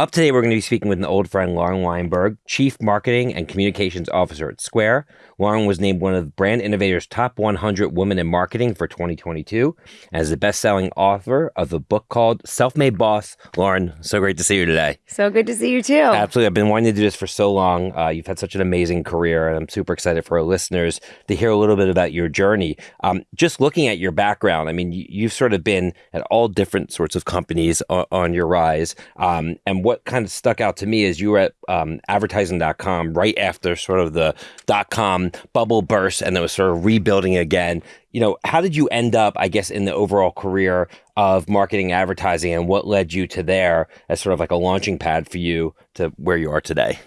Up today, we're going to be speaking with an old friend, Lauren Weinberg, Chief Marketing and Communications Officer at Square. Lauren was named one of Brand Innovator's top 100 women in marketing for 2022 as the best-selling author of a book called Self-Made Boss. Lauren, so great to see you today. So good to see you too. Absolutely. I've been wanting to do this for so long. Uh, you've had such an amazing career, and I'm super excited for our listeners to hear a little bit about your journey. Um, just looking at your background, I mean, you, have sort of been at all different sorts of companies on, on your rise. Um, and what kind of stuck out to me is you were at um, advertising.com right after sort of the dot com bubble burst and it was sort of rebuilding again. You know, how did you end up, I guess, in the overall career of marketing advertising and what led you to there as sort of like a launching pad for you to where you are today?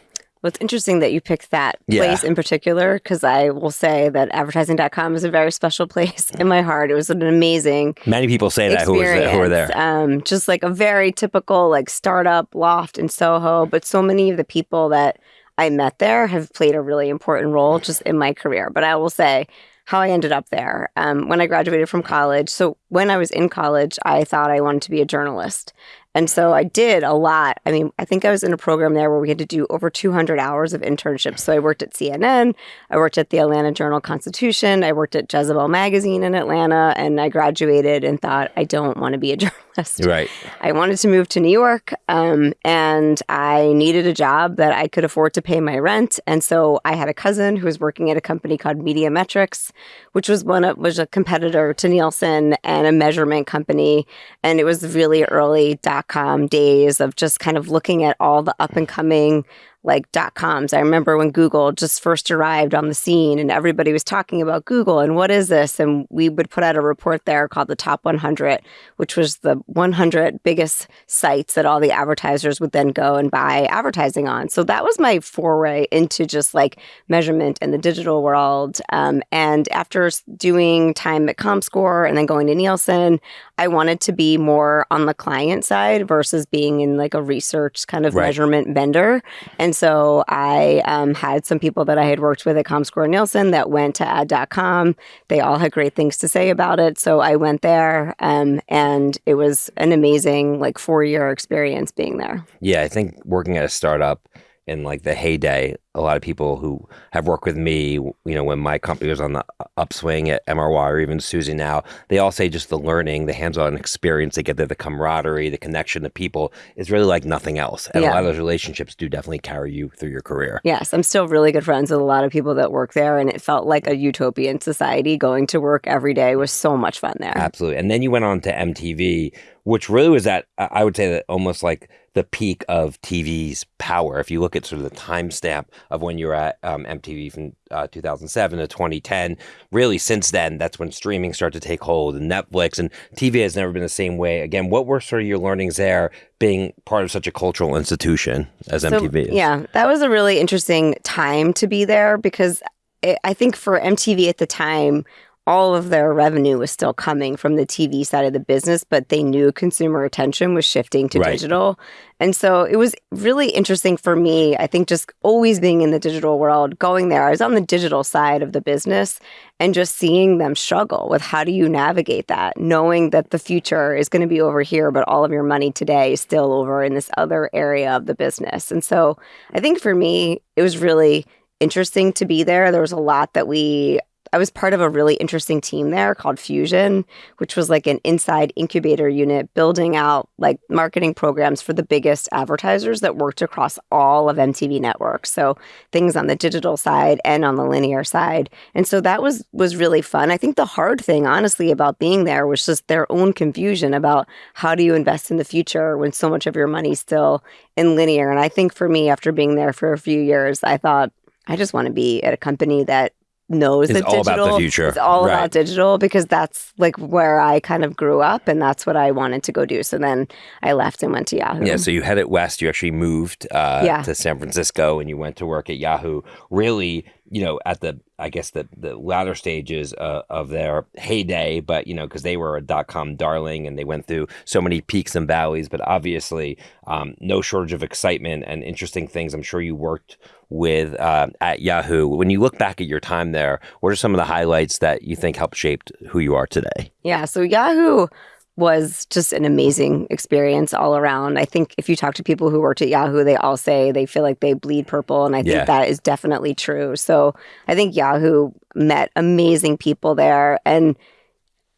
Well, it's interesting that you picked that place yeah. in particular because I will say that advertising.com is a very special place in my heart. It was an amazing. Many people say that who, there, who were there. Um, just like a very typical like startup loft in Soho, but so many of the people that I met there have played a really important role just in my career. But I will say how I ended up there um, when I graduated from college. So when I was in college, I thought I wanted to be a journalist. And so I did a lot. I mean, I think I was in a program there where we had to do over 200 hours of internships. So I worked at CNN, I worked at the Atlanta Journal Constitution, I worked at Jezebel Magazine in Atlanta, and I graduated and thought, I don't want to be a journalist. Right. I wanted to move to New York, um, and I needed a job that I could afford to pay my rent. And so I had a cousin who was working at a company called Media Metrix, which was one of, was a competitor to Nielsen and a measurement company. And it was really early dot com days of just kind of looking at all the up and coming like dot coms. I remember when Google just first arrived on the scene and everybody was talking about Google and what is this? And we would put out a report there called the Top 100, which was the 100 biggest sites that all the advertisers would then go and buy advertising on. So that was my foray into just like measurement in the digital world. Um, and after doing time at ComScore and then going to Nielsen, I wanted to be more on the client side versus being in like a research kind of right. measurement vendor. And and so I um, had some people that I had worked with at ComScore Nielsen that went to ad.com. They all had great things to say about it. So I went there um, and it was an amazing like four year experience being there. Yeah, I think working at a startup in like the heyday a lot of people who have worked with me, you know, when my company was on the upswing at MRY or even Suzy now, they all say just the learning, the hands-on experience they get there, the camaraderie, the connection to people is really like nothing else. And yeah. a lot of those relationships do definitely carry you through your career. Yes, I'm still really good friends with a lot of people that work there and it felt like a utopian society. Going to work every day was so much fun there. Absolutely. And then you went on to MTV, which really was that I would say that almost like the peak of TV's power. If you look at sort of the timestamp of when you were at um, MTV from uh, 2007 to 2010. Really, since then, that's when streaming started to take hold and Netflix and TV has never been the same way. Again, what were sort of your learnings there being part of such a cultural institution as so, MTV is? Yeah, that was a really interesting time to be there because it, I think for MTV at the time, all of their revenue was still coming from the TV side of the business, but they knew consumer attention was shifting to right. digital. And so it was really interesting for me. I think just always being in the digital world, going there, I was on the digital side of the business and just seeing them struggle with how do you navigate that, knowing that the future is going to be over here, but all of your money today is still over in this other area of the business. And so I think for me, it was really interesting to be there. There was a lot that we I was part of a really interesting team there called Fusion, which was like an inside incubator unit building out like marketing programs for the biggest advertisers that worked across all of MTV networks. So things on the digital side and on the linear side. And so that was was really fun. I think the hard thing honestly about being there was just their own confusion about how do you invest in the future when so much of your money's still in linear. And I think for me after being there for a few years, I thought I just want to be at a company that knows it's that all digital about the future. It's all right. about digital because that's like where I kind of grew up and that's what I wanted to go do. So then I left and went to Yahoo. Yeah, so you headed west. You actually moved uh, yeah. to San Francisco and you went to work at Yahoo. Really you know, at the I guess the the latter stages uh, of their heyday, but you know, because they were a dot com darling and they went through so many peaks and valleys, but obviously um, no shortage of excitement and interesting things. I'm sure you worked with uh, at Yahoo. When you look back at your time there, what are some of the highlights that you think helped shape who you are today? Yeah, so Yahoo was just an amazing experience all around. I think if you talk to people who worked at Yahoo, they all say they feel like they bleed purple. And I think Yeah. that is definitely true. So I think Yahoo met amazing people there. And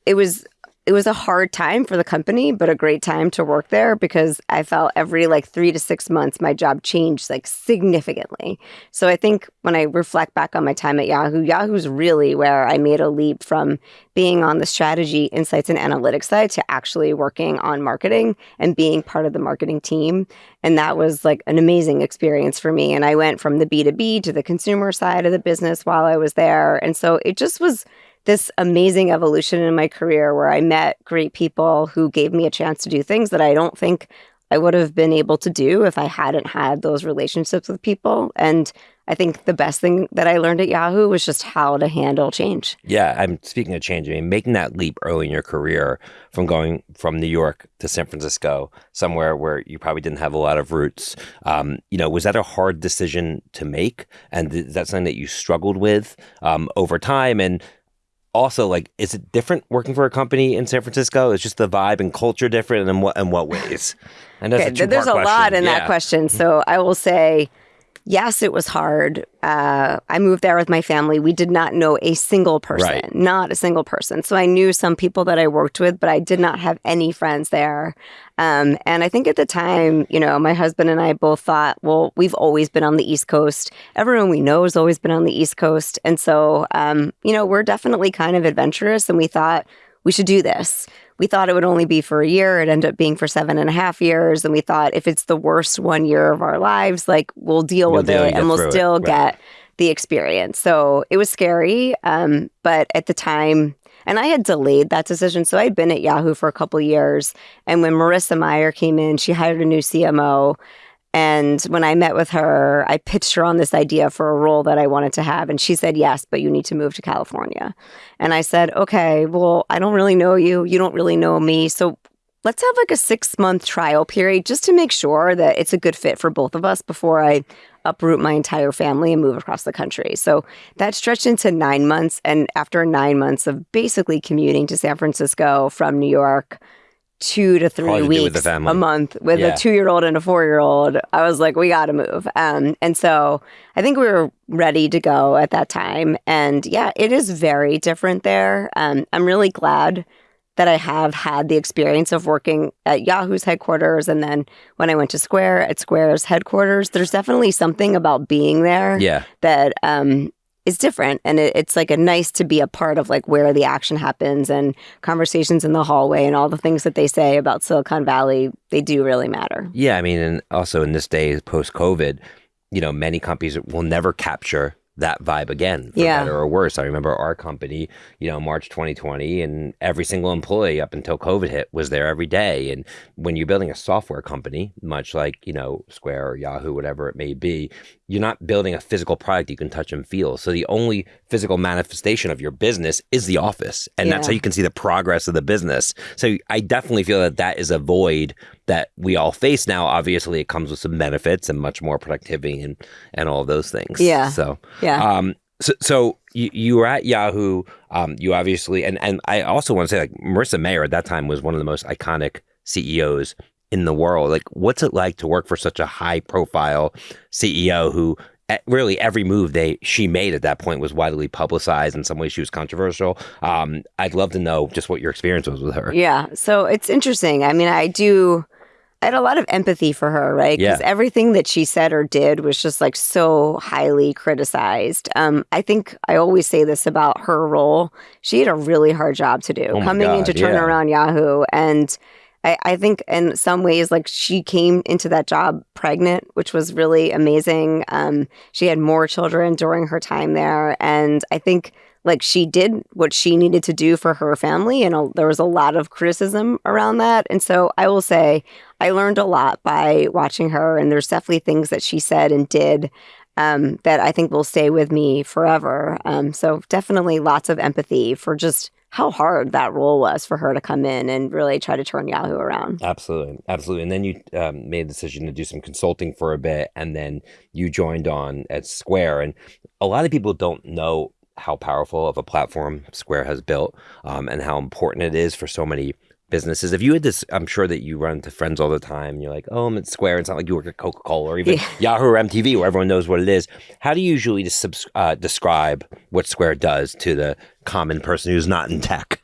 it was it was a hard time for the company, but a great time to work there because I felt every like three to six months my job changed like significantly. So I think when I reflect back on my time at Yahoo, Yahoo's really where I made a leap from being on the strategy, insights, and analytics side to actually working on marketing and being part of the marketing team. And that was like an amazing experience for me. And I went from the B2B to the consumer side of the business while I was there. And so it just was this amazing evolution in my career where I met great people who gave me a chance to do things that I don't think I would have been able to do if I hadn't had those relationships with people. And I think the best thing that I learned at Yahoo was just how to handle change. Yeah, I'm speaking of change. I mean, making that leap early in your career from going from New York to San Francisco, somewhere where you probably didn't have a lot of roots. Um, you know, was that a hard decision to make? And is that something that you struggled with um, over time? And also, like, is it different working for a company in San Francisco? Is just the vibe and culture different, and in what in what ways? And that's Okay, a there's a two-part lot in Yeah. that question. Mm-hmm. So I will say, yes, it was hard. Uh, I moved there with my family. We did not know a single person, Right. not a single person. So I knew some people that I worked with, but I did not have any friends there. Um, and I think at the time, you know, my husband and I both thought, well, we've always been on the East Coast. Everyone we know has always been on the East Coast. And so, um, you know, we're definitely kind of adventurous. And we thought we should do this. We thought it would only be for a year. It ended up being for seven and a half years. And we thought if it's the worst one year of our lives, like we'll deal You'll with deal it and we'll through it. still Right. get the experience. So it was scary. Um, but at the time, and I had delayed that decision. So I'd been at Yahoo for a couple years. And when Marissa Mayer came in, she hired a new CMO. And when I met with her, I pitched her on this idea for a role that I wanted to have. And she said, yes, but you need to move to California. And I said, okay, well, I don't really know you. You don't really know me. So let's have like a six month trial period just to make sure that it's a good fit for both of us before I uproot my entire family and move across the country. So that stretched into nine months. And after nine months of basically commuting to San Francisco from New York, two to three weeks with the family. a month with Yeah. a two year old and a four year old, I was like, we got to move. Um, and so I think we were ready to go at that time. And yeah, it is very different there. Um, I'm really glad that I have had the experience of working at Yahoo's headquarters and then when I went to Square at Square's headquarters. There's definitely something about being there Yeah, that um, is different, and it, it's like a nice to be a part of like where the action happens and conversations in the hallway and all the things that they say about Silicon Valley. They do really matter. Yeah, I mean, and also in this day post COVID, you know, many companies will never capture that vibe again, for Yeah. better or worse. I remember our company, you know, March 2020, and every single employee up until COVID hit was there every day. And when you're building a software company, much like you know Square or Yahoo, whatever it may be, you're not building a physical product you can touch and feel. So the only physical manifestation of your business is the office, and that's how you can see the progress of the business. So I definitely feel that that is a void that we all face now. Obviously, it comes with some benefits and much more productivity and and all those things. Yeah. So Yeah. um, so, so you, you were at Yahoo. Um, you obviously, and, and I also want to say, like Marissa Mayer at that time was one of the most iconic CEOs in the world. Like, what's it like to work for such a high profile CEO who eh, really every move they she made at that point was widely publicized. In some ways, she was controversial. Um, I'd love to know just what your experience was with her. Yeah. So it's interesting. I mean, I do. I had a lot of empathy for her, right? Because Yeah. everything that she said or did was just like so highly criticized. Um, I think I always say this about her role. She had a really hard job to do Oh coming in to God, turn yeah. around Yahoo. And I, I think in some ways, like she came into that job pregnant, which was really amazing. Um, she had more children during her time there. And I think like she did what she needed to do for her family and a, there was a lot of criticism around that and so i will say i learned a lot by watching her and there's definitely things that she said and did um, that i think will stay with me forever um, so definitely lots of empathy for just how hard that role was for her to come in and really try to turn yahoo around Absolutely, absolutely. And then you um, made a decision to do some consulting for a bit, and then you joined on at Square. And a lot of people don't know how powerful of a platform Square has built, um, and how important it is for so many businesses. If you had this, I'm sure that you run into friends all the time. And you're like, oh, I'm at Square. It's not like you work at Coca Cola or even Yeah. Yahoo or MTV, where everyone knows what it is. How do you usually just subs- uh, describe what Square does to the common person who's not in tech?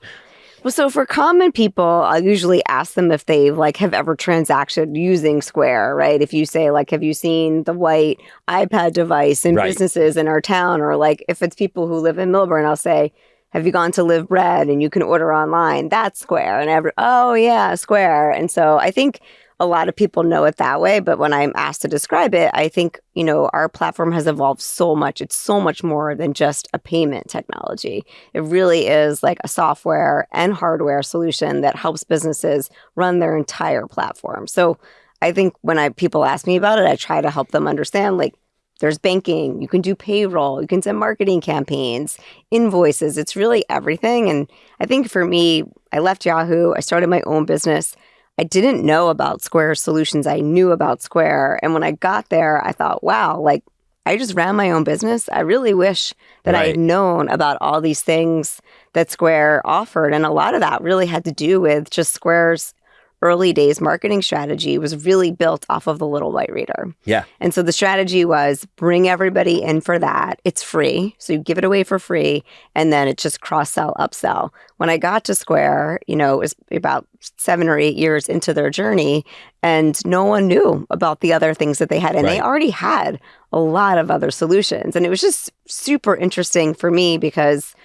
Well, so for common people, I usually ask them if they like have ever transacted using Square, right? If you say like, have you seen the white iPad device in Right. businesses in our town, or like if it's people who live in Millburn, I'll say, have you gone to Live Bread and you can order online? That's Square, and every oh yeah, Square. And so I think a lot of people know it that way, but when I'm asked to describe it, I think, you know, our platform has evolved so much. It's so much more than just a payment technology. It really is like a software and hardware solution that helps businesses run their entire platform. So I think when I people ask me about it, I try to help them understand like there's banking, you can do payroll, you can send marketing campaigns, invoices. It's really everything. And I think for me, I left Yahoo, I started my own business. I didn't know about Square solutions. I knew about Square. And when I got there, I thought, wow, like I just ran my own business. I really wish that I had known about all these things that Square offered. And a lot of that really had to do with just Square's early days marketing strategy was really built off of the little white reader. Yeah. And so the strategy was bring everybody in for that. It's free. So you give it away for free. And then it's just cross sell, upsell. When I got to Square, you know, it was about seven or eight years into their journey, and no one knew about the other things that they had. And they already had a lot of other solutions. And it was just super interesting for me because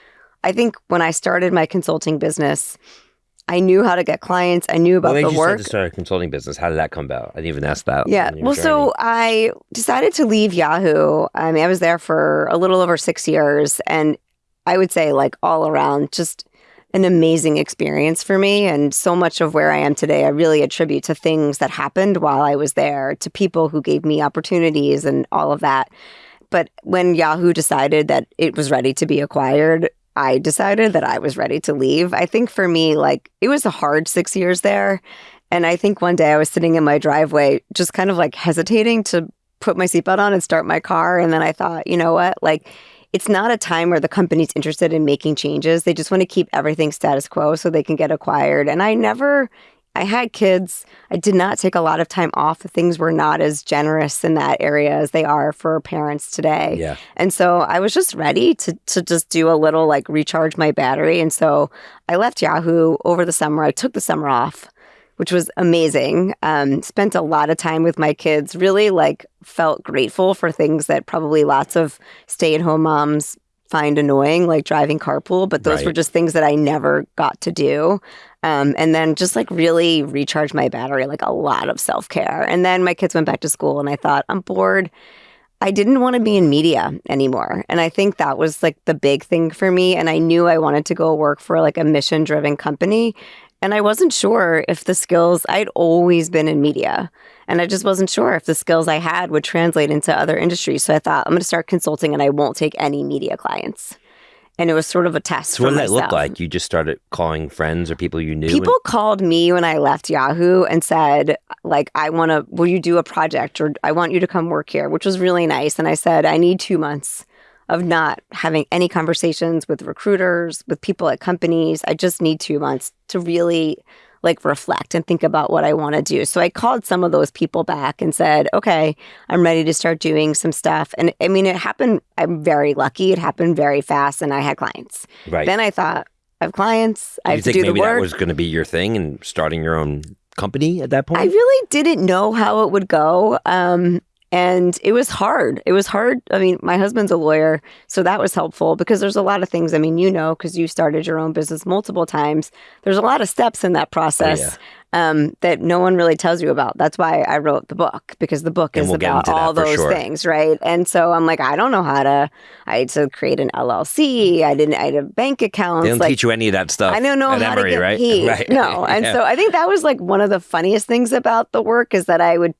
I think when I started my consulting business, I knew how to get clients. I knew about made the you work. to start a consulting business? How did that come about? I didn't even ask that. Yeah. Well, journey. so I decided to leave Yahoo. I mean, I was there for a little over six years, and I would say, like, all around, just an amazing experience for me. And so much of where I am today, I really attribute to things that happened while I was there, to people who gave me opportunities and all of that. But when Yahoo decided that it was ready to be acquired, I decided that I was ready to leave. I think for me, like, it was a hard six years there. And I think one day I was sitting in my driveway, just kind of like hesitating to put my seatbelt on and start my car. And then I thought, you know what? Like, it's not a time where the company's interested in making changes. They just want to keep everything status quo so they can get acquired. And I never, I had kids. I did not take a lot of time off. The things were not as generous in that area as they are for parents today. yeah. And so I was just ready to to just do a little like recharge my battery. And so I left Yahoo over the summer. I took the summer off, which was amazing. Um, spent a lot of time with my kids. Really like felt grateful for things that probably lots of stay at home moms find annoying, like driving carpool. But those Right. were just things that I never got to do. Um, and then just like really recharge my battery, like a lot of self care. And then my kids went back to school, and I thought, I'm bored. I didn't want to be in media anymore. And I think that was like the big thing for me. And I knew I wanted to go work for like a mission driven company. And I wasn't sure if the skills, I'd always been in media. And I just wasn't sure if the skills I had would translate into other industries. So I thought, I'm going to start consulting and I won't take any media clients. And it was sort of a test. So what did that look like? You just started calling friends or people you knew? People called me when I left Yahoo and said, like, I want to, will you do a project or I want you to come work here, which was really nice. And I said, I need two months of not having any conversations with recruiters, with people at companies. I just need two months to really like reflect and think about what I want to do. So I called some of those people back and said, okay, I'm ready to start doing some stuff. And I mean, it happened, I'm very lucky. It happened very fast and I had clients. right. Then I thought, I have clients. I Did have to do the maybe that work. was going to be your thing and starting your own company at that point? I really didn't know how it would go. Um, and it was hard. It was hard. I mean, my husband's a lawyer, so that was helpful because there's a lot of things. I mean, you know, because you started your own business multiple times. There's a lot of steps in that process um, that no one really tells you about. That's why I wrote the book because the book And is we'll about all those sure. things, right? And so I'm like, I don't know how to. I had to create an LLC. I didn't. I had a bank account. they don't like, teach you any of that stuff. I don't know how Emory, to get right? paid. Right. No, and Yeah. so I think that was like one of the funniest things about the work is that I would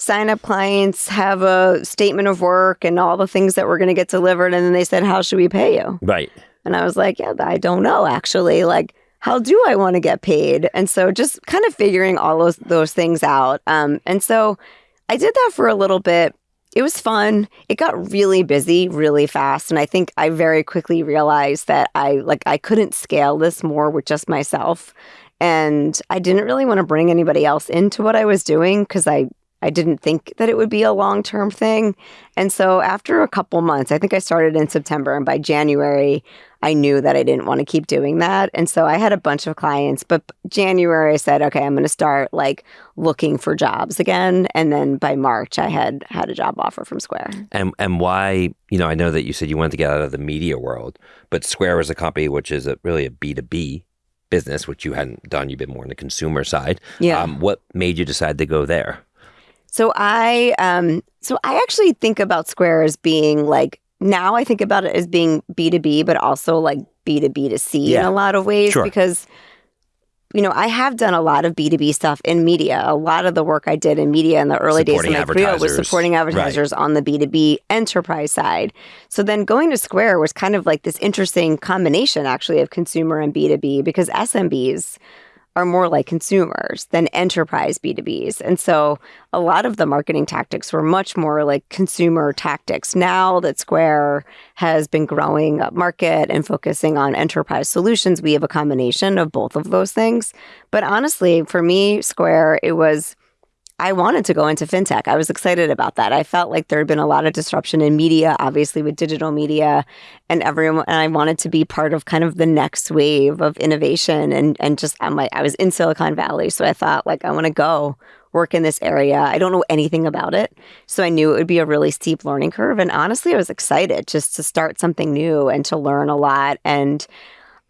sign up clients, have a statement of work, and all the things that were going to get delivered, and then they said, "How should we pay you?" right. And I was like, "Yeah, I don't know actually. Like, how do I want to get paid?" And so just kind of figuring all those those things out. Um, and so I did that for a little bit. It was fun. It got really busy really fast, and I think I very quickly realized that I like I couldn't scale this more with just myself. And I didn't really want to bring anybody else into what I was doing because I I didn't think that it would be a long term thing. And so after a couple months, I think I started in September, and by January, I knew that I didn't want to keep doing that. And so I had a bunch of clients, but January I said, okay, I'm going to start like looking for jobs again. And then by March I had had a job offer from Square. And and why, you know, I know that you said you wanted to get out of the media world, but Square is a company which is a, really a B2B business, which you hadn't done. You've been more on the consumer side. Yeah. Um, what made you decide to go there? So I um so I actually think about Square as being like now I think about it as being B2B, but also like B2B to C Yeah. in a lot of ways Sure. because, you know, I have done a lot of B2B stuff in media. A lot of the work I did in media in the early days of my career was supporting advertisers on the B2B enterprise side. So then going to Square was kind of like this interesting combination actually of consumer and B2B because SMBs are more like consumers than enterprise B2Bs. And so a lot of the marketing tactics were much more like consumer tactics. Now that Square has been growing up market and focusing on enterprise solutions, we have a combination of both of those things. But honestly, for me, Square, it was I wanted to go into fintech. I was excited about that. I felt like there had been a lot of disruption in media, obviously with digital media, and everyone. And I wanted to be part of kind of the next wave of innovation. And and just I'm like I was in Silicon Valley, so I thought like I want to go work in this area. I don't know anything about it, so I knew it would be a really steep learning curve. And honestly, I was excited just to start something new and to learn a lot and.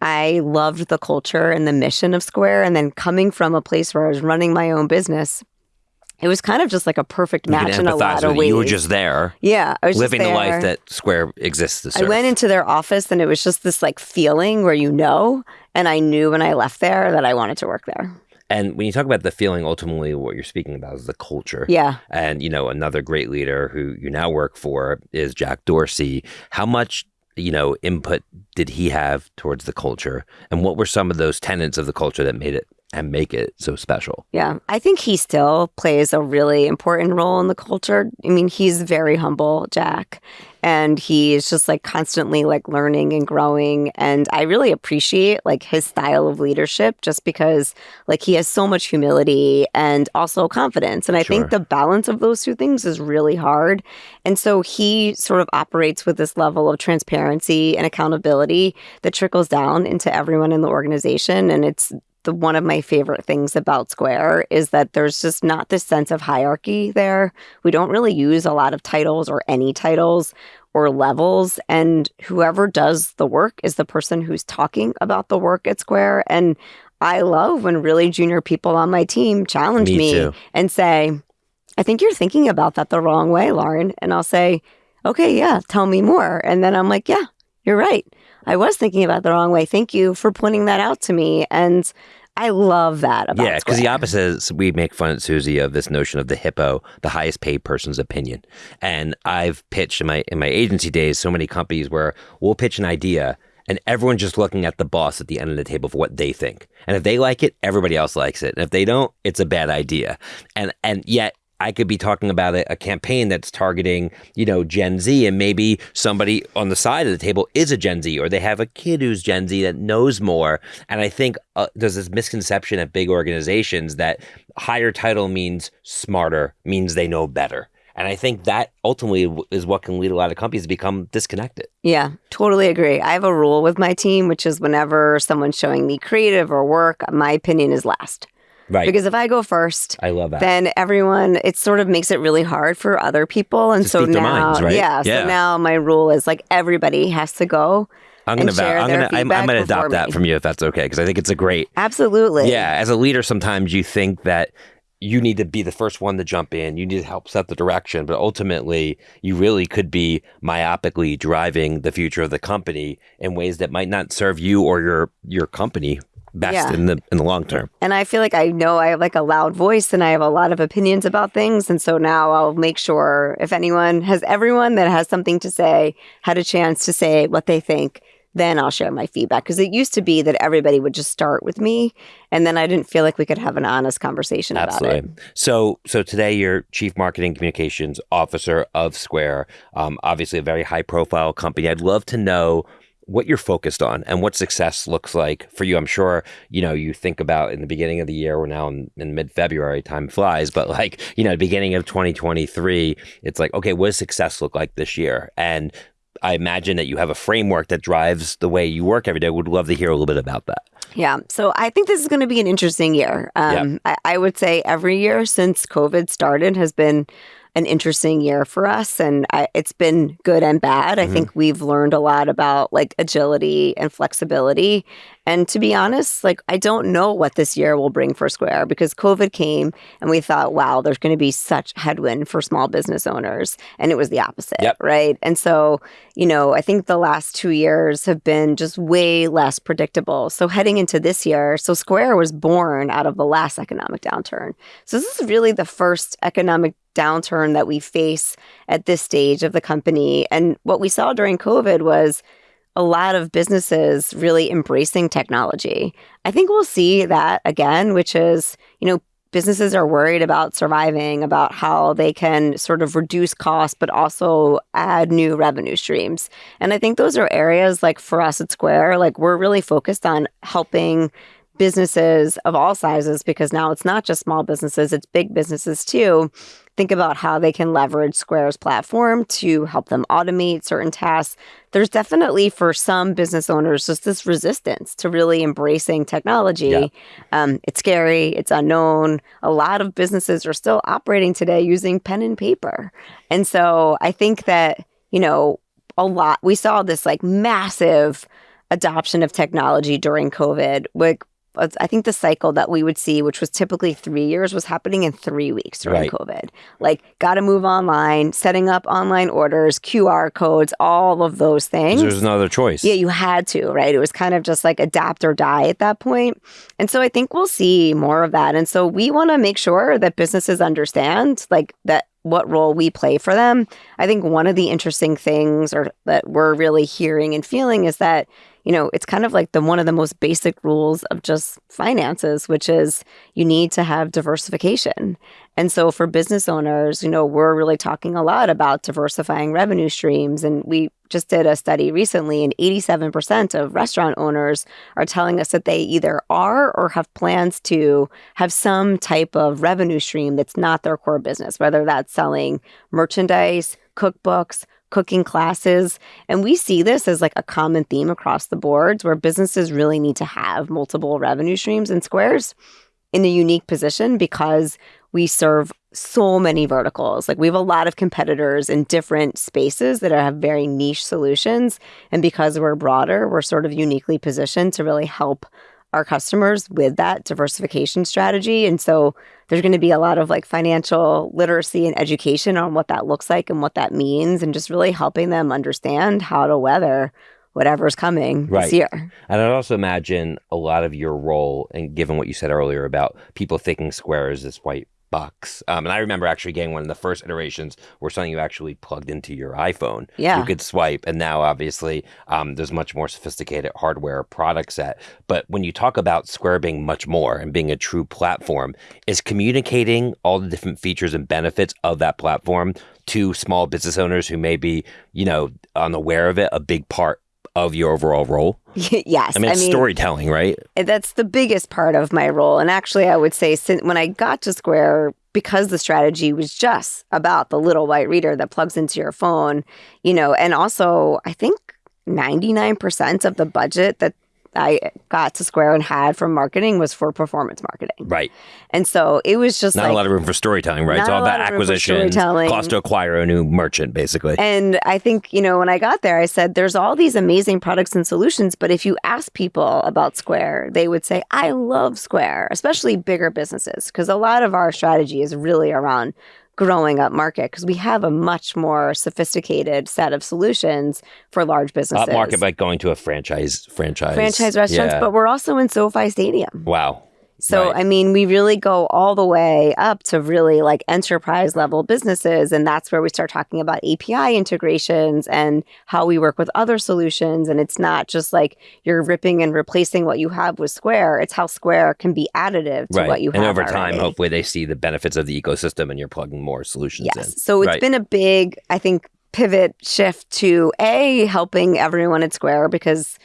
I loved the culture and the mission of Square. And then coming from a place where I was running my own business, it was kind of just like a perfect match in a lot of ways. You were just there, yeah, I was living the life that Square exists to I went into their office and it was just this like feeling where you know, and I knew when I left there that I wanted to work there. and when you talk about the feeling, ultimately, what you're speaking about is the culture. Yeah. And, you know, another great leader who you now work for is Jack Dorsey. How much, you know, input did he have towards the culture? And what were some of those tenets of the culture that made it and make it so special? Yeah, I think he still plays a really important role in the culture. I mean, he's very humble, Jack, and he's just like constantly like learning and growing and I really appreciate like his style of leadership just because like he has so much humility and also confidence. And I Sure. think the balance of those two things is really hard. And so he sort of operates with this level of transparency and accountability that trickles down into everyone in the organization and it's the one of my favorite things about Square is that there's just not this sense of hierarchy there. We don't really use a lot of titles or any titles or levels and whoever does the work is the person who's talking about the work at Square and I love when really junior people on my team challenge Me me, and say, I think you're thinking about that the wrong way, Lauren. And I'll say, okay, yeah, tell me more. And then I'm like, yeah, you're right. I was thinking about the wrong way. Thank you for pointing that out to me. And I love that about yeah, because the opposite is we make fun at Suzy of this notion of the hippo, the highest paid person's opinion. And I've pitched in my in my agency days so many companies where we'll pitch an idea and everyone's just looking at the boss at the end of the table for what they think. And if they like it, everybody else likes it. And if they don't, it's a bad idea. And and yet I could be talking about a, a campaign that's targeting, you know, Gen Z, and maybe somebody on the side of the table is a Gen Z, or they have a kid who's Gen Z that knows more. And I think uh, there's this misconception at big organizations that higher title means smarter, means they know better. And I think that ultimately is what can lead a lot of companies to become disconnected. Yeah, totally agree. I have a rule with my team, which is whenever someone's showing me creative or work, my opinion is last. Right. Because if I go first, I love that. then everyone it sort of makes it really hard for other people and To so speak their now minds, right? yeah, Yeah. so now my rule is like everybody has to go I'm gonna vow- share I'm gonna I'm, I'm gonna before adopt that from you if that's okay because I think it's a great absolutely Yeah, as a leader, sometimes you think that you need to be the first one to jump in. You need to help set the direction, but ultimately, you really could be myopically driving the future of the company in ways that might not serve you or your your company best Yeah. in the in the long term. and i feel like i know i have like a loud voice and i have a lot of opinions about things and so now i'll make sure if anyone has everyone that has something to say had a chance to say what they think then i'll share my feedback because it used to be that everybody would just start with me and then i didn't feel like we could have an honest conversation about it Absolutely. So, so today you're chief marketing communications officer of Square. Um, obviously, a very high profile company. I'd love to know what you're focused on and what success looks like for you. I'm sure, you know, you think about in the beginning of the year, we're now in, in mid February, time flies, but like, you know, beginning of 2023, it's like, okay, what does success look like this year? And I imagine that you have a framework that drives the way you work every day. Would love to hear a little bit about that. Yeah. So I think this is going to be an interesting year. Um, I, I would say every year since COVID started has been an interesting year for us and I, it's been good and bad. I Mhm. think we've learned a lot about like agility and flexibility. And to be honest, like I don't know what this year will bring for Square because COVID came and we thought, wow, there's going to be such headwind for small business owners. And it was the opposite, Yep. right? And so, you know, I think the last two years have been just way less predictable. So heading into this year, so Square was born out of the last economic downturn. So this is really the first economic downturn that we face at this stage of the company. And what we saw during COVID was a lot of businesses really embracing technology. I think we'll see that again, which is, you know, businesses are worried about surviving, about how they can sort of reduce costs, but also add new revenue streams. And I think those are areas like for us at Square, like we're really focused on helping businesses of all sizes because now it's not just small businesses, it's big businesses too. Think about how they can leverage Square's platform to help them automate certain tasks. There's definitely for some business owners just this resistance to really embracing technology. Yeah. Um, it's scary, it's unknown. A lot of businesses are still operating today using pen and paper. And so I think that, you know, a lot, we saw this like massive adoption of technology during COVID. Like, I think the cycle that we would see, which was typically three years, was happening in three weeks during Right. COVID. Like, got to move online, setting up online orders, QR codes, all of those things. There's no other choice. Yeah, you had to, right? It was kind of just like adapt or die at that point. And so I think we'll see more of that. And so we want to make sure that businesses understand like that what role we play for them. I think one of the interesting things or that we're really hearing and feeling is that you know, it's kind of like the one of the most basic rules of just finances, which is you need to have diversification. And so for business owners, you know, we're really talking a lot about diversifying revenue streams. And we just did a study recently, and 87% of restaurant owners are telling us that they either are or have plans to have some type of revenue stream that's not their core business, whether that's selling merchandise, cookbooks, cooking classes. And we see this as like a common theme across the boards where businesses really need to have multiple revenue streams and squares in a unique position because we serve so many verticals. Like we have a lot of competitors in different spaces that have very niche solutions. And because we're broader, we're sort of uniquely positioned to really help our customers with that diversification strategy. And so there's going to be a lot of like financial literacy and education on what that looks like and what that means, and just really helping them understand how to weather whatever's coming Right. this year. And I'd also imagine a lot of your role, and given what you said earlier about people thinking Square is this white box. Um, and I remember actually getting one of the first iterations where something you actually plugged into your iPhone. Yeah. You could swipe. And now, obviously, um, there's much more sophisticated hardware product set. But when you talk about Square being much more and being a true platform, is communicating all the different features and benefits of that platform to small business owners who may be, you know, unaware of it a big part of your overall role? yes. I mean, it's storytelling, right? Eh, that's the biggest part of my role. And actually, I would say since when I got to Square, because the strategy was just about the little white reader that plugs into your phone, you know, and also I think 99% of the budget that I got to Square and had from marketing was for performance marketing. Right. And so it was just Not like a lot of room for storytelling, right? It's all about lot of room for acquisition, cost to acquire a new merchant, basically. And I think, you know, when I got there, I said, there's all these amazing products and solutions. But if you ask people about Square, they would say, I love Square, especially bigger businesses, because a lot of our strategy is really around growing up market because we have a much more sophisticated set of solutions for large businesses. Up market by going to a franchise franchise. franchise restaurants, Yeah. but we're also in SoFi Stadium. wow. So, Right. I mean, we really go all the way up to really like enterprise level businesses. And that's where we start talking about API integrations and how we work with other solutions. And it's not just like you're ripping and replacing what you have with Square, it's how Square can be additive to Right. what you and have. And over time, already. hopefully they see the benefits of the ecosystem and you're plugging more solutions in. Yes. So it's Right. been a big, I think, pivot shift to a helping everyone at Square because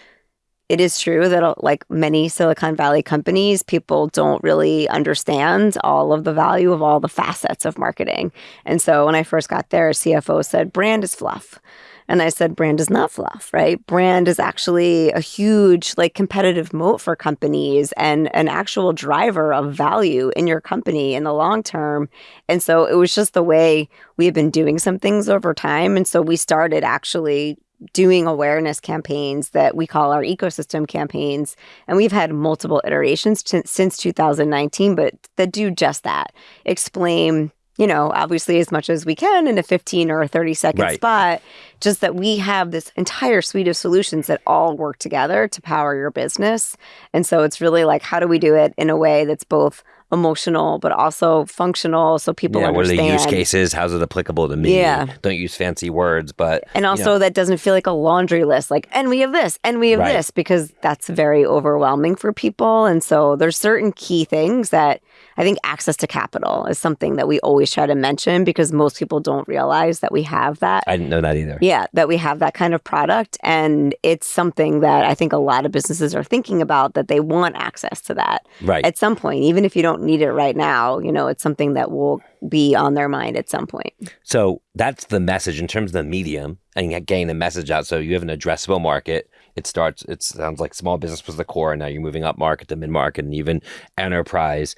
it is true that uh, like many Silicon Valley companies, people don't really understand all of the value of all the facets of marketing. And so when I first got there, CFO said brand is fluff. And I said, brand is not fluff, right? Brand is actually a huge, like, competitive moat for companies and an actual driver of value in your company in the long term. And so it was just the way we had been doing some things over time. And so we started actually doing awareness campaigns that we call our ecosystem campaigns. And we've had multiple iterations t- since 2019, but that do just that explain you know, obviously as much as we can in a 15 or a 30 second right. spot, just that we have this entire suite of solutions that all work together to power your business. And so it's really like, how do we do it in a way that's both emotional but also functional so people yeah, understand. What are the use cases? How's it applicable to me? Yeah. Don't use fancy words, but And also you know. that doesn't feel like a laundry list, like, and we have this, and we have right. this, because that's very overwhelming for people. And so there's certain key things that I think access to capital is something that we always try to mention because most people don't realize that we have that. I didn't know that either. Yeah, that we have that kind of product. And it's something that I think a lot of businesses are thinking about that they want access to that right. at some point. Even if you don't need it right now, you know, it's something that will be on their mind at some point. So that's the message in terms of the medium and getting the message out. So you have an addressable market. It starts, it sounds like small business was the core, and now you're moving up market to mid market and even enterprise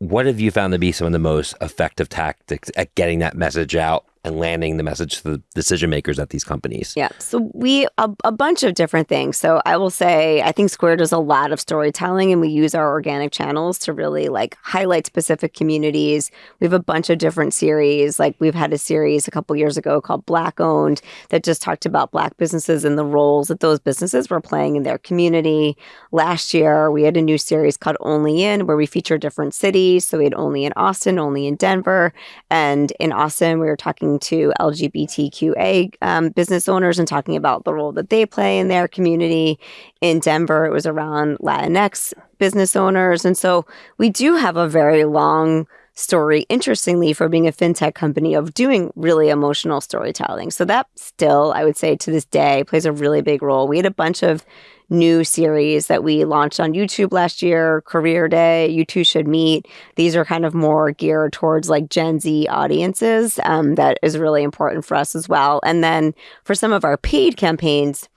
what have you found to be some of the most effective tactics at getting that message out and landing the message to the decision makers at these companies? Yeah. So we a, a, bunch of different things. So I will say I think Square does a lot of storytelling and we use our organic channels to really like highlight specific communities. We have a bunch of different series. Like we've had a series a couple years ago called Black Owned that just talked about black businesses and the roles that those businesses were playing in their community. Last year we had a new series called Only In where we feature different cities. So we had Only in Austin, Only in Denver, and in Austin we were talking talking to LGBTQA um, business owners and talking about the role that they play in their community. In Denver, it was around Latinx business owners. And so we do have a very long story, interestingly, for being a fintech company of doing really emotional storytelling. So that still, I would say to this day, plays a really big role. We had a bunch of new series that we launched on YouTube last year, Career Day, You Two Should Meet. These are kind of more geared towards like Gen Z audiences. Um, that is really important for us as well. And then for some of our paid campaigns,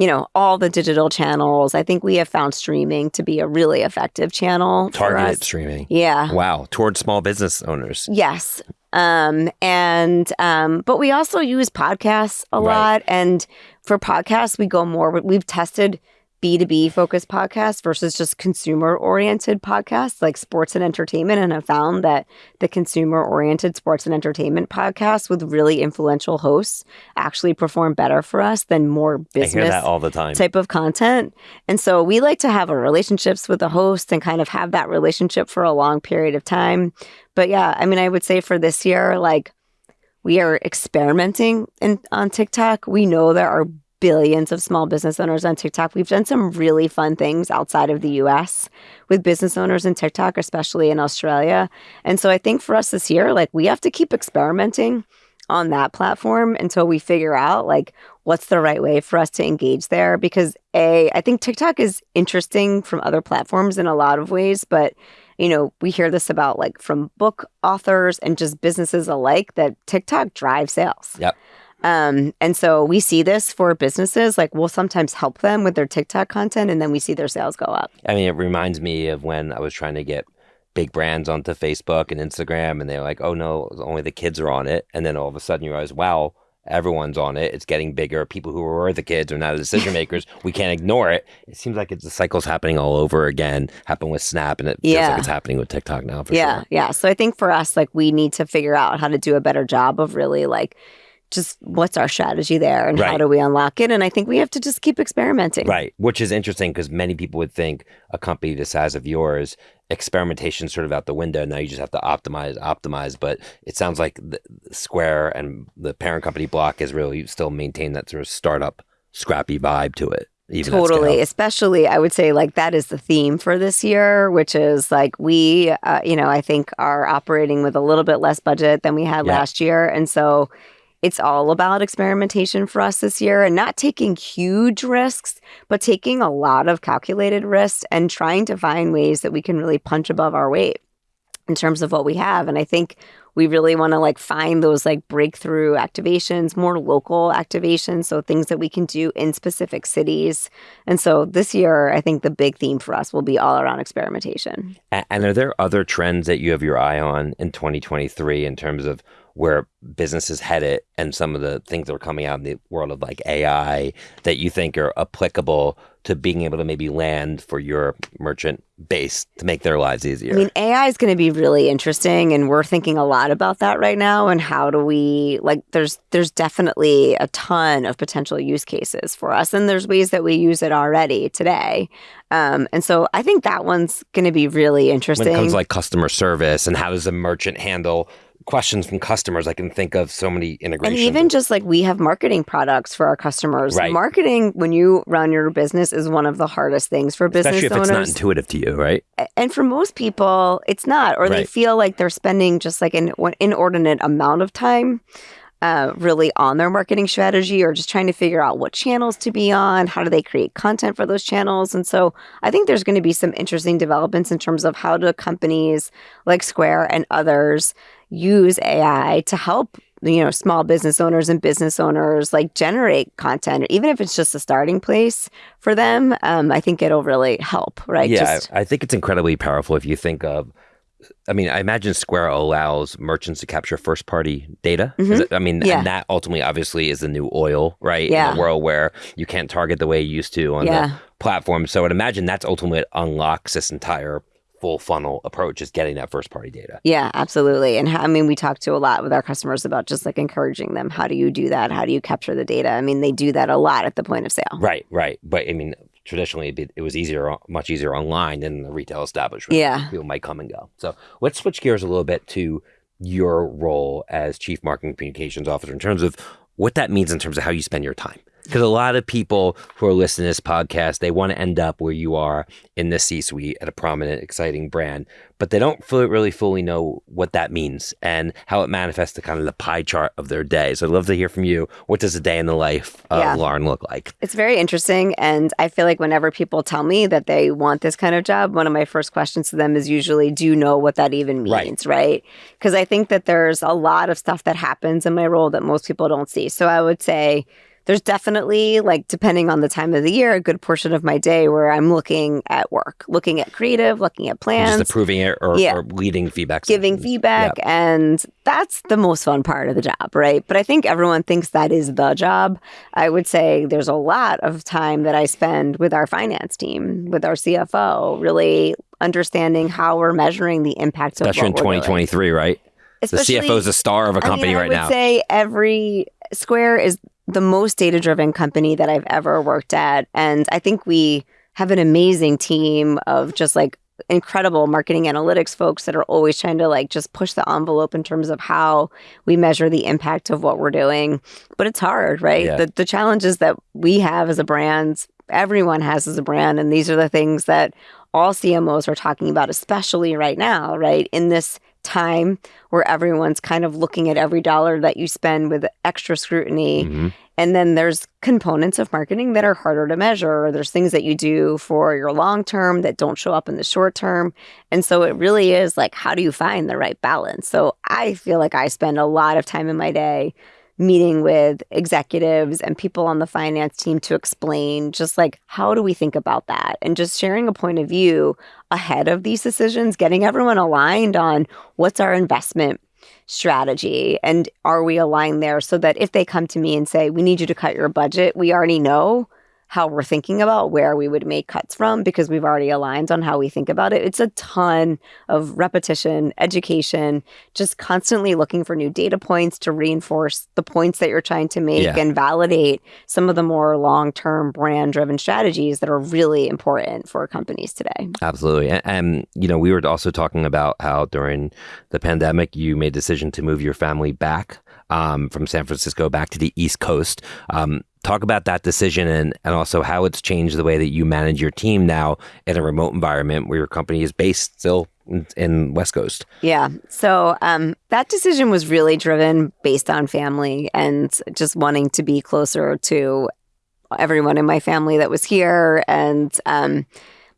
you know, all the digital channels. I think we have found streaming to be a really effective channel. Targeted streaming. Yeah. Wow. Towards small business owners. Yes. Um, and um, but we also use podcasts a right. lot. And for podcasts, we go more, we've tested B2B focused podcasts versus just consumer oriented podcasts like sports and entertainment. And I found that the consumer oriented sports and entertainment podcasts with really influential hosts actually perform better for us than more business all the time. type of content. And so we like to have a relationships with the host and kind of have that relationship for a long period of time. But yeah, I mean, I would say for this year, like we are experimenting in, on TikTok. We know there are billions of small business owners on TikTok. We've done some really fun things outside of the US with business owners in TikTok, especially in Australia. And so I think for us this year, like we have to keep experimenting on that platform until we figure out like what's the right way for us to engage there because a I think TikTok is interesting from other platforms in a lot of ways but you know we hear this about like from book authors and just businesses alike that TikTok drives sales. Yep. Um, and so we see this for businesses. Like we'll sometimes help them with their TikTok content, and then we see their sales go up. I mean, it reminds me of when I was trying to get big brands onto Facebook and Instagram, and they're like, "Oh no, only the kids are on it." And then all of a sudden, you realize, "Wow." Everyone's on it. It's getting bigger. People who were the kids are now the decision makers. we can't ignore it. It seems like it's the cycle's happening all over again. Happened with Snap, and it feels like it's happening with TikTok now. yeah, sure. yeah. So I think for us, like we need to figure out how to do a better job of really like just what's our strategy there and right. how do we unlock it? And I think we have to just keep experimenting. Right. Which is interesting because many people would think a company the size of yours, experimentation sort of out the window. Now you just have to optimize, optimize. But it sounds like the Square and the parent company block is really still maintain that sort of startup scrappy vibe to it. totally especially i would say like that is the theme for this year which is like we uh, you know i think are operating with a little bit less budget than we had yeah. last year and so it's all about experimentation for us this year and not taking huge risks, but taking a lot of calculated risks and trying to find ways that we can really punch above our weight in terms of what we have. And I think we really want to like find those like breakthrough activations, more local activations. So things that we can do in specific cities. And so this year, I think the big theme for us will be all around experimentation. And are there other trends that you have your eye on in 2023 in terms of where business is headed and some of the things that are coming out in the world of like AI that you think are applicable to being able to maybe land for your merchant base to make their lives easier? I mean, AI is going to be really interesting and we're thinking a lot about that right now and how do we like there's there's definitely a ton of potential use cases for us and there's ways that we use it already today. Um, and so I think that one's going to be really interesting. When it comes to like customer service and how does a merchant handle questions from customers. I can think of so many integrations. And even just like we have marketing products for our customers. Right. Marketing when you run your business is one of the hardest things for business Especially if owners. it's not intuitive to you, right? And for most people, it's not, or they feel like they're spending just like an inordinate amount of time. Uh, really on their marketing strategy or just trying to figure out what channels to be on how do they create content for those channels and so i think there's going to be some interesting developments in terms of how do companies like square and others use ai to help you know small business owners and business owners like generate content even if it's just a starting place for them um, i think it'll really help right yeah, Just- I, I think it's incredibly powerful if you think of. I mean, I imagine Square allows merchants to capture first party data. Mhm. it- I mean, Yeah. and that ultimately, obviously, is the new oil, right? Yeah. In a world where you can't target the way you used to on yeah the platform. So I'd imagine that's ultimately what unlocks this entire full funnel approach is getting that first party data. Yeah, absolutely. And how, I mean, we talk to a lot with our customers about just like encouraging them. How do you do that? How do you capture the data? I mean, they do that a lot at the point of sale. Right, right. But I mean, traditionally, it'd be- it was easier, much easier online than the retail establishment. Yeah. People might come and go. So let's switch gears a little bit to your role as chief marketing communications officer in terms of what that means in terms of how you spend your time. Because a lot of people who are listening to this podcast, they want to end up where you are in the C suite at a prominent, exciting brand, but they don't fully, really fully know what that means and how it manifests to kind of the pie chart of their day. So I'd love to hear from you. What does a day in the life of Yeah. Lauren look like? It's very interesting. And I feel like whenever people tell me that they want this kind of job, one of my first questions to them is usually, do you know what that even means? Right. Because I think that there's a lot of stuff that happens in my role that most people don't see. So I would say, there's definitely like depending on the time of the year a good portion of my day where i'm looking at work looking at creative looking at plans Just approving it or, Yeah. or leading feedback. giving sessions. feedback and that's the most fun part of the job right but i think everyone thinks that is the job i would say there's a lot of time that i spend with our finance team with our cfo really understanding how we're measuring the impact Especially in of what we're doing. 2023, right? Especially- the CFO is the star of a I mean, company I right would now. say every Square is the most data driven company that I've ever worked at. And I think we have an amazing team of just like incredible marketing analytics folks that are always trying to like just push the envelope in terms of how we measure the impact of what we're doing. But it's hard, right? Yeah. The the challenges that we have as a brand, everyone has as a brand, and these are the things that all CMOs are talking about, especially right now, right? In this time where everyone's kind of looking at every dollar that you spend with extra scrutiny. Mhm. And then there's components of marketing that are harder to measure. There's things that you do for your long term that don't show up in the short term. And so it really is like, how do you find the right balance? So I feel like I spend a lot of time in my day meeting with executives and people on the finance team to explain just like how do we think about that? And just sharing a point of view ahead of these decisions getting everyone aligned on what's our investment strategy and are we aligned there so that if they come to me and say we need you to cut your budget we already know how we're thinking about where we would make cuts from because we've already aligned on how we think about it. It's a ton of repetition, education, just constantly looking for new data points to reinforce the points that you're trying to make Yeah. and validate some of the more long term brand driven strategies that are really important for companies today. Absolutely. And, and, you know, we were also talking about how during the pandemic, you made a decision to move your family back um, from San Francisco back to the East Coast. Um, talk about that decision and, and also how it's changed the way that you manage your team now in a remote environment where your company is based still in, West Coast. Yeah. So um, that decision was really driven based on family and just wanting to be closer to everyone in my family that was here. And um,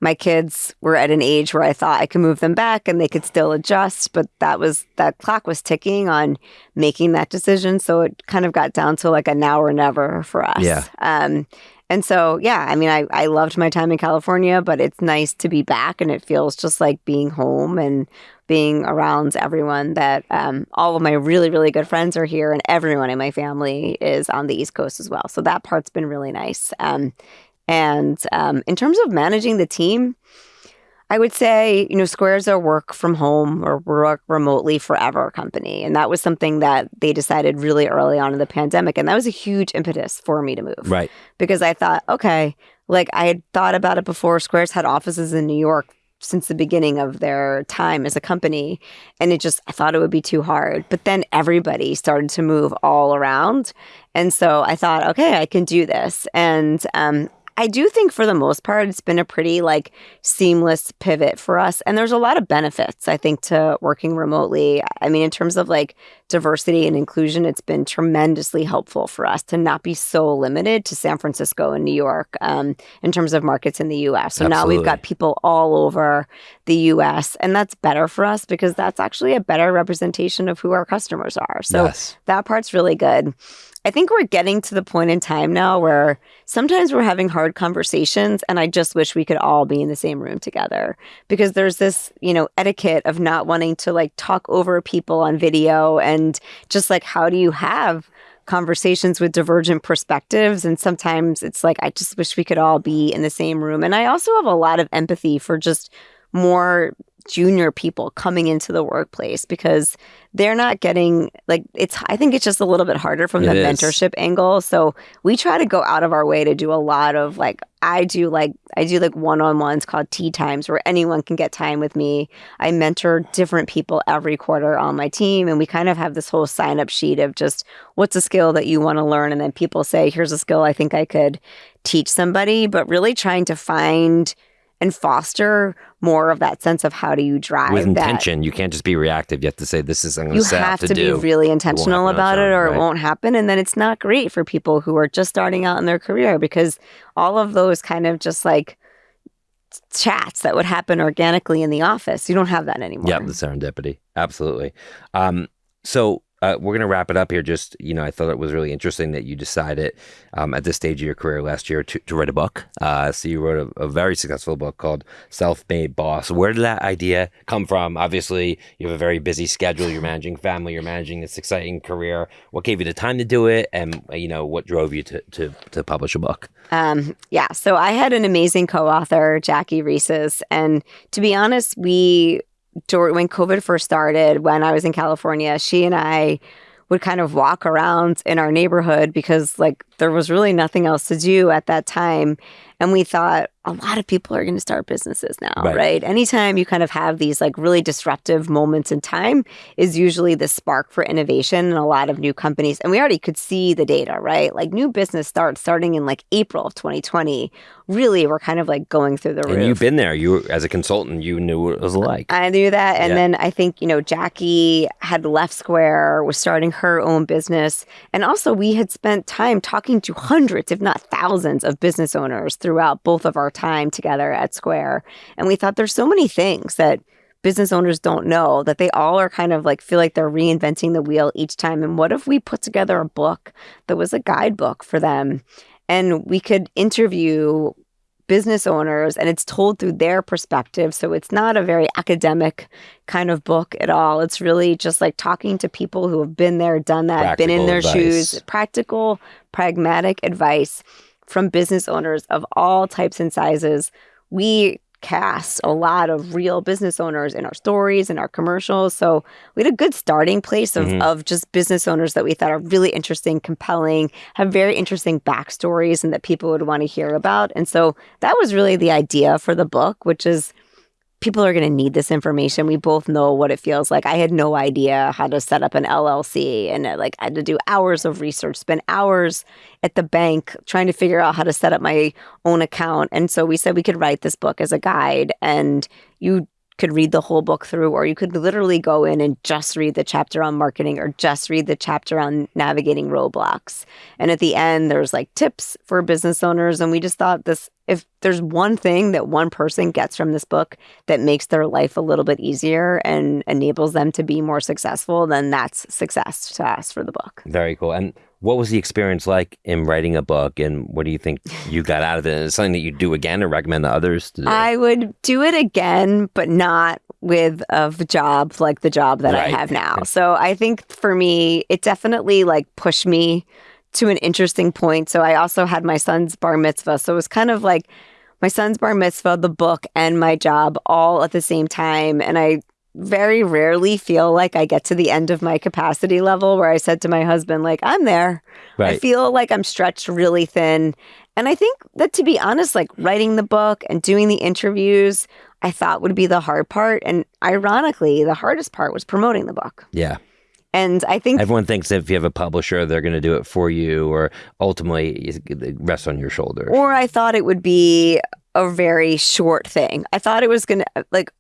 my kids were at an age where I thought I could move them back and they could still adjust, but that was that clock was ticking on making that decision. So it kind of got down to like a now or never for us. Yeah. Um, and so, yeah, I mean, I, I loved my time in California, but it's nice to be back and it feels just like being home and being around everyone that um, all of my really, really good friends are here and everyone in my family is on the East Coast as well. So that part's been really nice. Um, and um, in terms of managing the team, I would say, you know, Square's a work from home or work remotely forever company. And that was something that they decided really early on in the pandemic. And that was a huge impetus for me to move. Right. Because I thought, okay, like I had thought about it before. Square's had offices in New York since the beginning of their time as a company. And it just, I thought it would be too hard. But then everybody started to move all around. And so I thought, okay, I can do this. And um, I do think for the most part, it's been a pretty like seamless pivot for us. And there's a lot of benefits, I think, to working remotely. I mean, in terms of like diversity and inclusion, it's been tremendously helpful for us to not be so limited to San Francisco and New York um, in terms of markets in the US. So now we've got people all over the US. And that's better for us because that's actually a better representation of who our customers are. So Yes. that part's really good. I think we're getting to the point in time now where sometimes we're having hard conversations and I just wish we could all be in the same room together because there's this, you know, etiquette of not wanting to like talk over people on video and just like how do you have conversations with divergent perspectives? And sometimes it's like I just wish we could all be in the same room. And I also have a lot of empathy for just more junior people coming into the workplace because they're not getting like it's I think it's just a little bit harder from the It is. mentorship angle. So we try to go out of our way to do a lot of like I do like I do like one-on-ones called tea times where anyone can get time with me. I mentor different people every quarter on my team and we kind of have this whole sign up sheet of just what's a skill that you want to learn and then people say here's a skill I think I could teach somebody, but really trying to find and foster more of that sense of how do you drive With that intention, you can't just be reactive. You have to say, "This is I'm you have to, to, do." be really intentional about it or right? it won't happen and then it's not great for people who are just starting out in their career because all of those kind of just like chats that would happen organically in the office you don't have that anymore Yeah, the serendipity. Absolutely. Um, so uh, we're going to wrap it up here. Just, you know, I thought it was really interesting that you decided um, at this stage of your career last year to, to write a book. Uh, so you wrote a, a very successful book called Self Made Boss. Where did that idea come from? Obviously, you have a very busy schedule. You're managing family, you're managing this exciting career. What gave you the time to do it? And, you know, what drove you to, to, to publish a book? Um, yeah, so I had an amazing co-author, Jackie Reses, and to be honest, we dur- when COVID first started, when I was in California, she and I would kind of walk around in our neighborhood because like there was really nothing else to do at that time, and we thought a lot of people are going to start businesses now, Right. right. Anytime you kind of have these like really disruptive moments in time is usually the spark for innovation in a lot of new companies. And we already could see the data, right? Like new business starts starting in like April of 2020. Really, we're kind of like going through the And roof. you've been there. You, as a consultant, you knew what it was like. I knew that. And Yeah. then I think, you know, Jackie had left Square, was starting her own business. And also, we had spent time talking to hundreds, if not thousands, of business owners throughout both of our time together at Square. And we thought there's so many things that business owners don't know that they all are kind of like feel like they're reinventing the wheel each time. And what if we put together a book that was a guidebook for them? And we could interview business owners and it's told through their perspective. So it's not a very academic kind of book at all. It's really just like talking to people who have been there, done that, been in their advice. shoes, practical, pragmatic advice from business owners of all types and sizes. We cast a lot of real business owners in our stories and our commercials. So we had a good starting place of, Mhm. of just business owners that we thought are really interesting, compelling, have very interesting backstories and that people would want to hear about. And so that was really the idea for the book, which is people are going to need this information. We both know what it feels like. I had no idea how to set up an LLC and uh, like I had to do hours of research, spend hours at the bank trying to figure out how to set up my own account. And so we said we could write this book as a guide and you could read the whole book through, or you could literally go in and just read the chapter on marketing or just read the chapter on navigating roadblocks. And at the end, there's like tips for business owners. And we just thought this if there's one thing that one person gets from this book that makes their life a little bit easier and enables them to be more successful, then that's success to us for the book. Very cool. And what was the experience like in writing a book and what do you think you got out of it? Is it something that you do again or recommend to others to do? I would do it again, but not with a job like the job that right. I have now. So I think for me, it definitely like pushed me to an interesting point. So I also had my son's bar mitzvah. So it was kind of like my son's bar mitzvah, the book, and my job all at the same time. And I very rarely feel like I get to the end of my capacity level where I said to my husband, like, I'm there. Right. I feel like I'm stretched really thin. And I think that to be honest, like writing the book and doing the interviews, I thought would be the hard part. And ironically, the hardest part was promoting the book. Yeah. And I think everyone thinks if you have a publisher, they're going to do it for you, or ultimately it rests on your shoulders. Or I thought it would be a very short thing. I thought it was going to, like,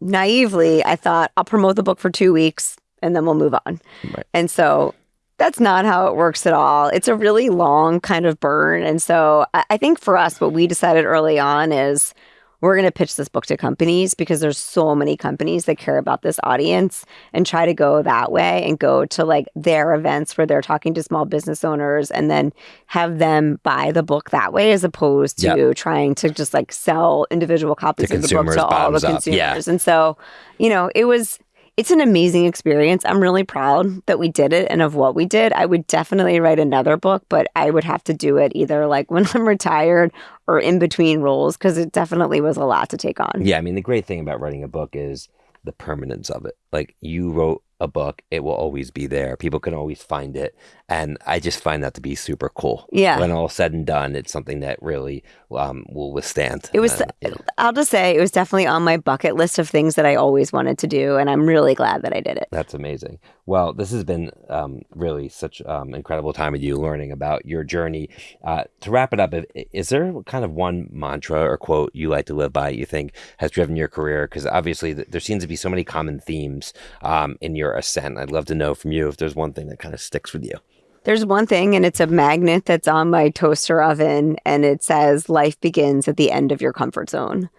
naively, I thought I'll promote the book for two weeks and then we'll move on. Right. And so that's not how it works at all. It's a really long kind of burn. And so I think for us, what we decided early on is we're going to pitch this book to companies because there's so many companies that care about this audience and try to go that way and go to like their events where they're talking to small business owners and then have them buy the book that way as opposed to yep. trying to just like sell individual copies to of the book to all the consumers. Yeah. And so, you know, it was it's an amazing experience. I'm really proud that we did it and of what we did. I would definitely write another book, but I would have to do it either like when I'm retired or in between roles because it definitely was a lot to take on. Yeah, I mean, the great thing about writing a book is the permanence of it. Like you wrote a book, it will always be there. People can always find it. And I just find that to be super cool. Yeah. When all said and done, it's something that really um, will withstand. It was, yeah. I'll just say, it was definitely on my bucket list of things that I always wanted to do. And I'm really glad that I did it. That's amazing. Well, this has been um, really such um, incredible time with you learning about your journey. Uh, to wrap it up, is there kind of one mantra or quote you like to live by you think has driven your career? Because obviously, there seems to be so many common themes um, in your ascent. I'd love to know from you if there's one thing that kind of sticks with you. There's one thing, and it's a magnet that's on my toaster oven, and it says, Life begins at the end of your comfort zone.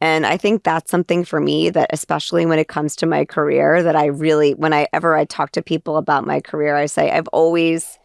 And I think that's something for me that, especially when it comes to my career, that I really, whenever I talk to people about my career, I say, I've always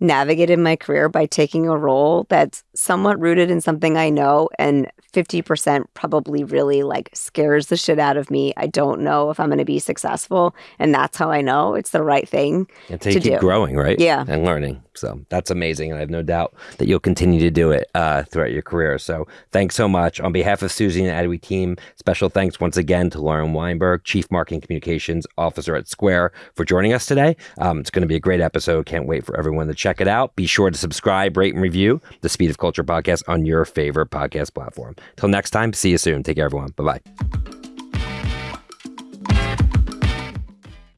navigated my career by taking a role that's somewhat rooted in something I know and 50% probably really like scares the shit out of me. I don't know if I'm going to be successful. And that's how I know it's the right thing. Until you keep do. growing, right? Yeah. And learning. So that's amazing. And I have no doubt that you'll continue to do it uh, throughout your career. So thanks so much. On behalf of Suzy and Adweek team, special thanks once again to Lauren Weinberg, Chief Marketing Communications Officer at Square, for joining us today. Um, it's going to be a great episode. Can't wait for everyone to check it out. Be sure to subscribe, rate, and review the Speed of Culture podcast on your favorite podcast platform. Till next time, see you soon. Take care, everyone. Bye bye.